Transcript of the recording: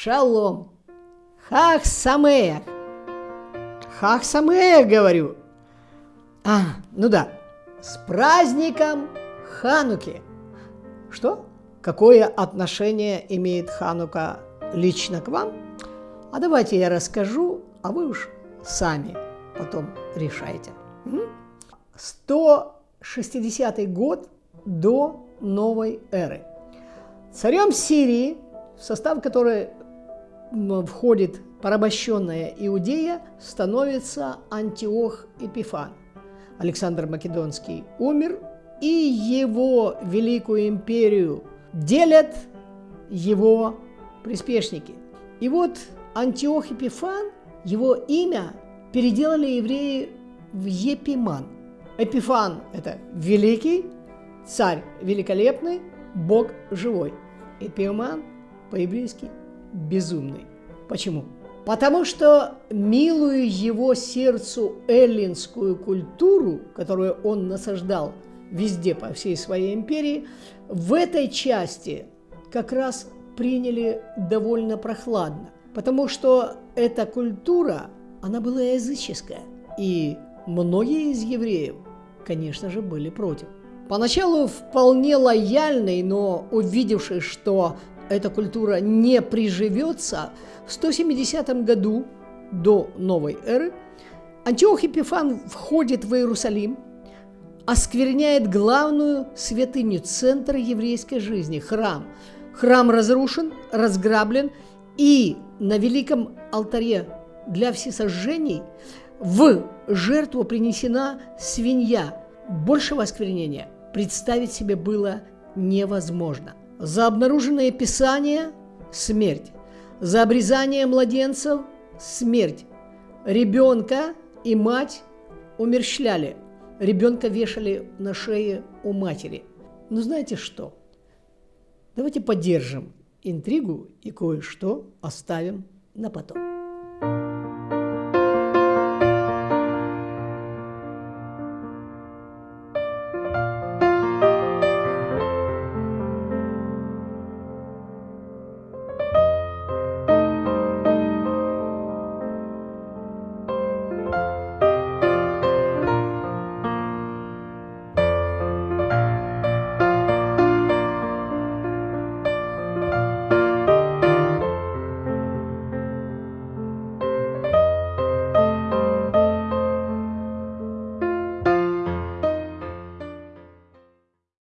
Шалом! Хах Самеях! Хах Самеях, говорю. А, ну да, с праздником Хануки. Что? Какое отношение имеет Ханука лично к вам? А давайте я расскажу, а вы уж сами потом решайте. 160 год до новой эры. Царем Сирии, в состав которой входит порабощенная Иудея, становится Антиох Эпифан. Александр Македонский умер, и его великую империю делят его приспешники. И вот Антиох Эпифан, его имя переделали евреи в Епиман. Эпифан – это великий, царь великолепный, Бог живой. Эпиман по-еврейски безумный. Почему? Потому что милую его сердцу эллинскую культуру, которую он насаждал везде по всей своей империи, в этой части как раз приняли довольно прохладно. Потому что эта культура, она была языческая. И многие из евреев, конечно же, были против. Поначалу вполне лояльный, но увидевший, что эта культура не приживется, в 170 году до новой эры Антиох Епифан входит в Иерусалим, оскверняет главную святыню, центр еврейской жизни, храм. Храм разрушен, разграблен, и на великом алтаре для всесожжений в жертву принесена свинья. Большего осквернения представить себе было невозможно. За обнаруженное писание – смерть. За обрезание младенцев – смерть. Ребенка и мать умерщвляли. Ребенка вешали на шее у матери. Ну знаете что? Давайте поддержим интригу и кое-что оставим на потом.